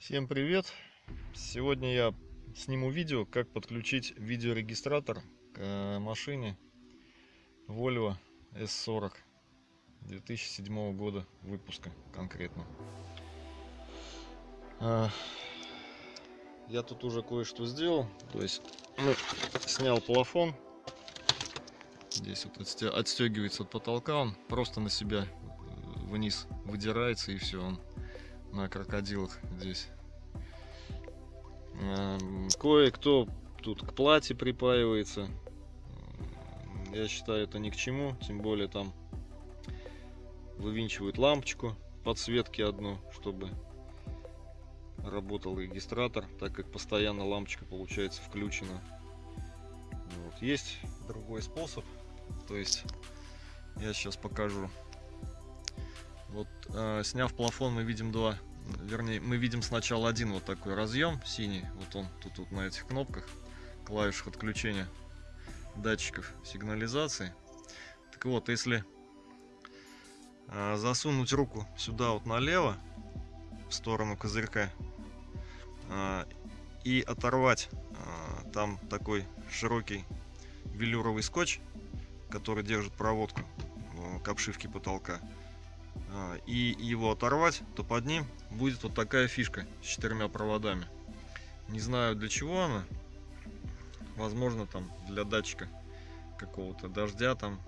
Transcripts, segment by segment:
Всем привет! Сегодня я сниму видео, как подключить видеорегистратор к э, машине Volvo S40 2007 года выпуска конкретно. А, я тут уже кое-что сделал, то есть ну, снял плафон, здесь вот отстегивается от потолка, он просто на себя э, вниз выдирается и все, он на крокодилах здесь Эм, кое-кто тут к плате припаивается. Я считаю это ни к чему, тем более там вывинчивают лампочку подсветки одну, чтобы работал регистратор, так как постоянно лампочка получается включена. Вот. Есть другой способ, то есть я сейчас покажу. Вот э, сняв плафон, мы видим два вернее, мы видим сначала один вот такой разъем синий, вот он тут, тут на этих кнопках, клавишах отключения датчиков сигнализации. Так вот, если э, засунуть руку сюда вот налево, в сторону козырька, э, и оторвать э, там такой широкий велюровый скотч, который держит проводку к обшивке потолка, и его оторвать, то под ним будет вот такая фишка с четырьмя проводами. Не знаю для чего она. Возможно там для датчика какого-то дождя там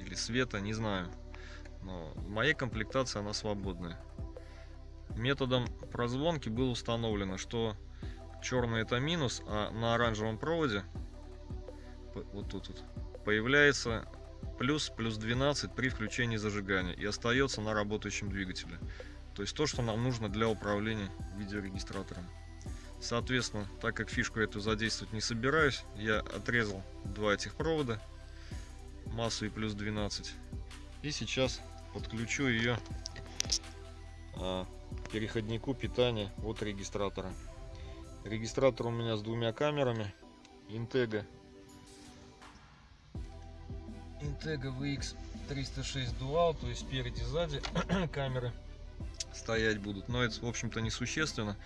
или света, не знаю. Но в моей комплектации она свободная. Методом прозвонки было установлено, что черный это минус, а на оранжевом проводе вот тут вот, появляется плюс плюс 12 при включении зажигания и остается на работающем двигателе. То есть то, что нам нужно для управления видеорегистратором. Соответственно, так как фишку эту задействовать не собираюсь, я отрезал два этих провода, массу и плюс 12. И сейчас подключу ее а, переходнику питания от регистратора. Регистратор у меня с двумя камерами Intega Intega VX306 Dual, то есть спереди сзади камеры стоять будут. Но это, в общем-то, несущественно.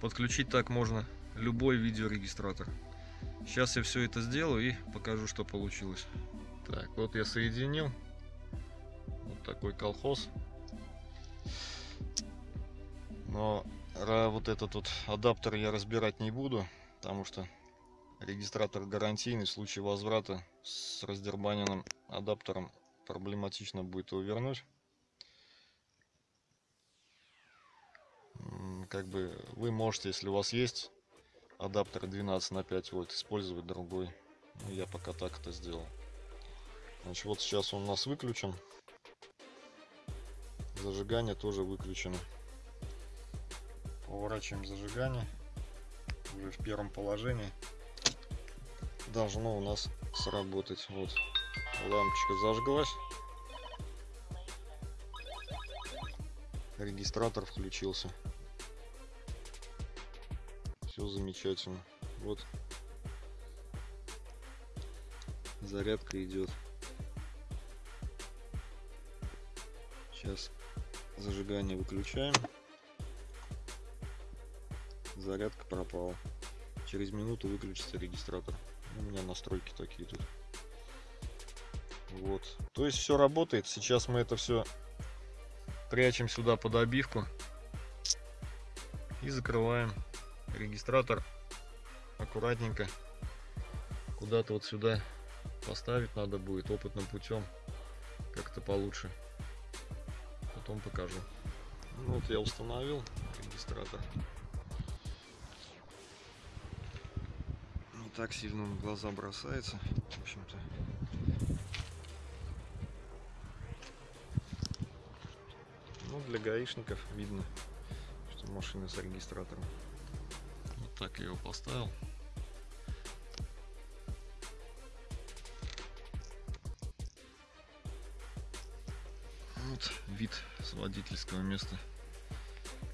Подключить так можно любой видеорегистратор. Сейчас я все это сделаю и покажу, что получилось. Так, вот я соединил. Вот такой колхоз. Но вот этот вот адаптер я разбирать не буду, потому что Регистратор гарантийный, в случае возврата с раздербаненным адаптером проблематично будет его вернуть. Как бы вы можете, если у вас есть адаптер 12 на 5 вольт, использовать другой. Ну, я пока так это сделал. Значит, вот сейчас он у нас выключен. Зажигание тоже выключено. Поворачиваем зажигание уже в первом положении должно у нас сработать. Вот лампочка зажглась. Регистратор включился. Все замечательно. Вот зарядка идет. Сейчас зажигание выключаем. Зарядка пропала. Через минуту выключится регистратор. У меня настройки такие тут. Вот. То есть все работает. Сейчас мы это все прячем сюда под обивку. И закрываем регистратор аккуратненько. Куда-то вот сюда поставить надо будет опытным путем. Как-то получше. Потом покажу. Ну, вот я установил регистратор. Так сильно в глаза бросается, в общем-то. Ну, для гаишников видно, что машина с регистратором. Вот так я его поставил. Вот вид с водительского места.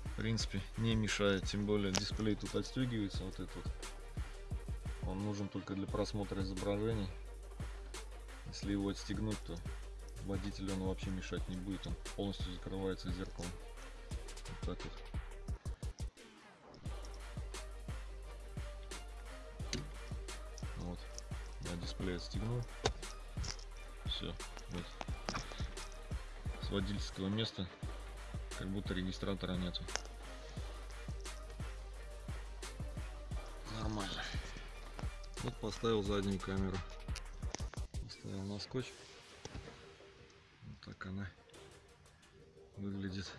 В принципе, не мешает, тем более дисплей тут отстегивается, вот этот вот он нужен только для просмотра изображений. Если его отстегнуть, то водителю он вообще мешать не будет. Он полностью закрывается зеркалом. Вот так вот. Вот. Я дисплей отстегнул. Все. Вот. С водительского места как будто регистратора нету. Вот поставил заднюю камеру. Поставил на скотч. Вот так она выглядит.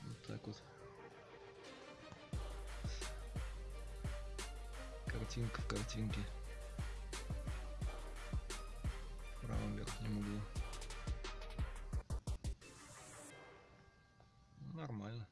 Вот так вот. Картинка в картинке. В правом верхнем углу. Нормально.